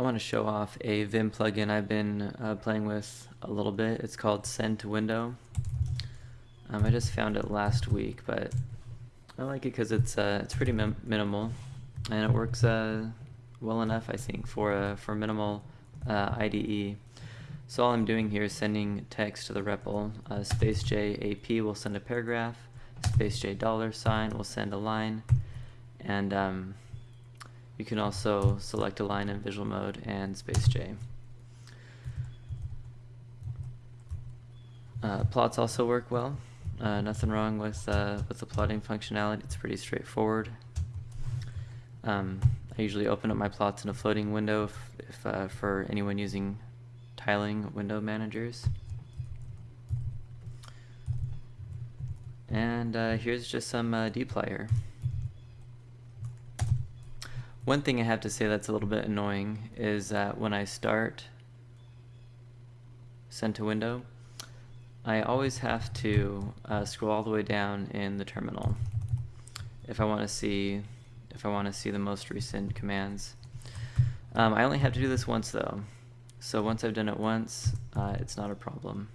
I want to show off a Vim plugin I've been uh, playing with a little bit. It's called Send to Window. Um, I just found it last week, but I like it because it's uh, it's pretty min minimal, and it works uh, well enough, I think, for a for minimal uh, IDE. So all I'm doing here is sending text to the REPL. Uh, space J AP will send a paragraph. Space J dollar sign will send a line, and um, you can also select a line in visual mode and space J. Uh, plots also work well. Uh, nothing wrong with uh, with the plotting functionality. It's pretty straightforward. Um, I usually open up my plots in a floating window if, if uh, for anyone using tiling window managers. And uh, here's just some uh, dplyr. One thing I have to say that's a little bit annoying is that when I start send to window, I always have to uh, scroll all the way down in the terminal if I want to see if I want to see the most recent commands. Um, I only have to do this once though, so once I've done it once, uh, it's not a problem.